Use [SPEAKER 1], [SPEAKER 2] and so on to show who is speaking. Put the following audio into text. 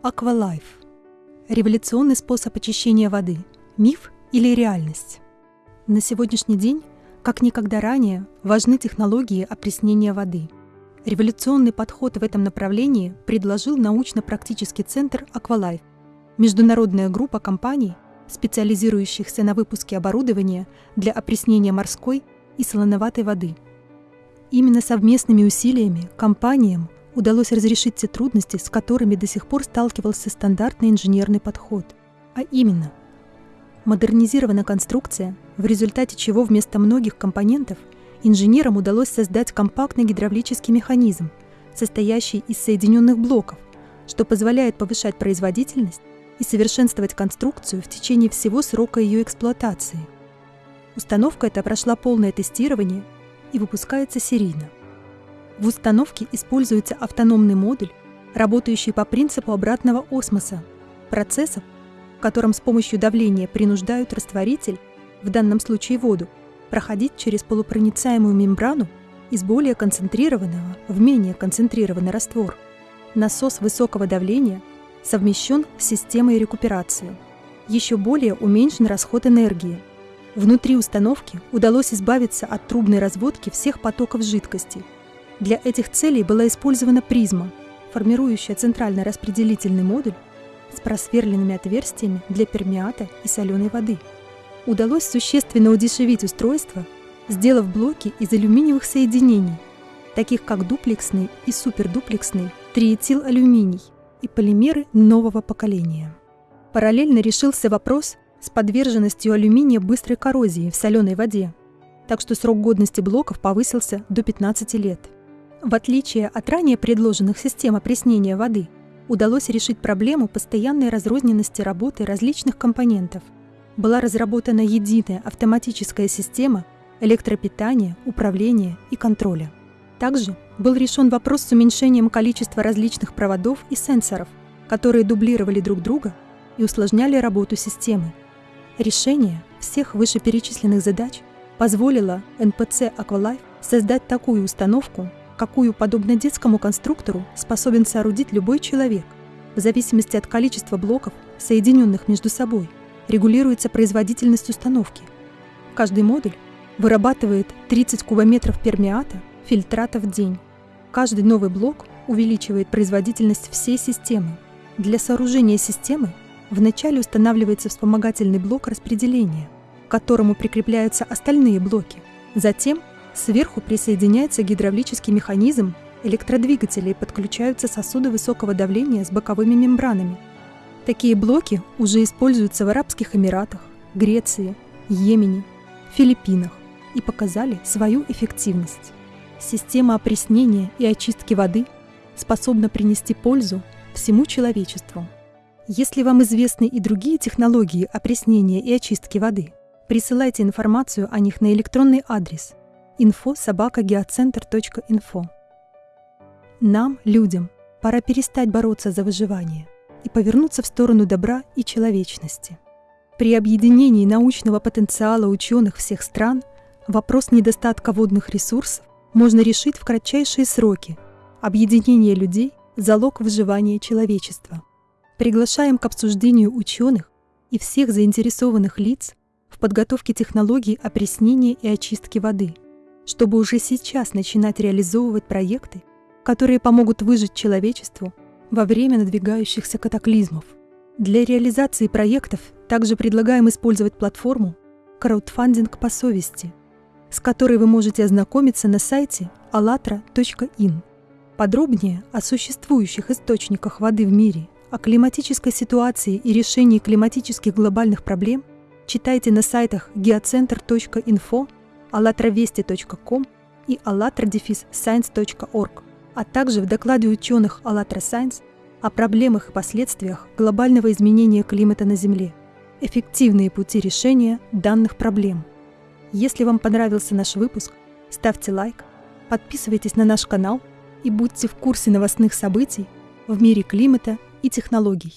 [SPEAKER 1] Аквалайф. Революционный способ очищения воды. Миф или реальность? На сегодняшний день, как никогда ранее, важны технологии опреснения воды. Революционный подход в этом направлении предложил научно-практический центр Аквалайф, международная группа компаний, специализирующихся на выпуске оборудования для опреснения морской и солоноватой воды. Именно совместными усилиями компаниям удалось разрешить те трудности, с которыми до сих пор сталкивался стандартный инженерный подход. А именно, модернизирована конструкция, в результате чего вместо многих компонентов инженерам удалось создать компактный гидравлический механизм, состоящий из соединенных блоков, что позволяет повышать производительность и совершенствовать конструкцию в течение всего срока ее эксплуатации. Установка эта прошла полное тестирование и выпускается серийно. В установке используется автономный модуль, работающий по принципу обратного осмоса, процессов, в котором с помощью давления принуждают растворитель, в данном случае воду, проходить через полупроницаемую мембрану из более концентрированного в менее концентрированный раствор. Насос высокого давления совмещен с системой рекуперации. Еще более уменьшен расход энергии. Внутри установки удалось избавиться от трубной разводки всех потоков жидкости – для этих целей была использована призма, формирующая центральный распределительный модуль с просверленными отверстиями для пермиата и соленой воды. Удалось существенно удешевить устройство, сделав блоки из алюминиевых соединений, таких как дуплексный и супердуплексный триэтиlalюминий и полимеры нового поколения. Параллельно решился вопрос с подверженностью алюминия быстрой коррозии в соленой воде, так что срок годности блоков повысился до 15 лет – в отличие от ранее предложенных систем опреснения воды, удалось решить проблему постоянной разрозненности работы различных компонентов. Была разработана единая автоматическая система электропитания, управления и контроля. Также был решен вопрос с уменьшением количества различных проводов и сенсоров, которые дублировали друг друга и усложняли работу системы. Решение всех вышеперечисленных задач позволило НПЦ Aqualife создать такую установку, какую, подобно детскому конструктору, способен соорудить любой человек. В зависимости от количества блоков, соединенных между собой, регулируется производительность установки. Каждый модуль вырабатывает 30 кубометров пермиата, фильтрата в день. Каждый новый блок увеличивает производительность всей системы. Для сооружения системы вначале устанавливается вспомогательный блок распределения, к которому прикрепляются остальные блоки. Затем Сверху присоединяется гидравлический механизм электродвигателя и подключаются сосуды высокого давления с боковыми мембранами. Такие блоки уже используются в Арабских Эмиратах, Греции, Йемене, Филиппинах и показали свою эффективность. Система опреснения и очистки воды способна принести пользу всему человечеству. Если вам известны и другие технологии опреснения и очистки воды, присылайте информацию о них на электронный адрес info собака геоцентр.инфо. Нам, людям, пора перестать бороться за выживание и повернуться в сторону добра и человечности. При объединении научного потенциала ученых всех стран вопрос недостатка водных ресурсов можно решить в кратчайшие сроки. Объединение людей – залог выживания человечества. Приглашаем к обсуждению ученых и всех заинтересованных лиц в подготовке технологий опреснения и очистки воды – чтобы уже сейчас начинать реализовывать проекты, которые помогут выжить человечеству во время надвигающихся катаклизмов. Для реализации проектов также предлагаем использовать платформу краудфандинг по совести, с которой вы можете ознакомиться на сайте allatra.in. Подробнее о существующих источниках воды в мире, о климатической ситуации и решении климатических глобальных проблем читайте на сайтах geocenter.info allatravesti.com и allatra-science.org, а также в докладе ученых ALLATRA Science о проблемах и последствиях глобального изменения климата на Земле, эффективные пути решения данных проблем. Если вам понравился наш выпуск, ставьте лайк, подписывайтесь на наш канал и будьте в курсе новостных событий в мире климата и технологий.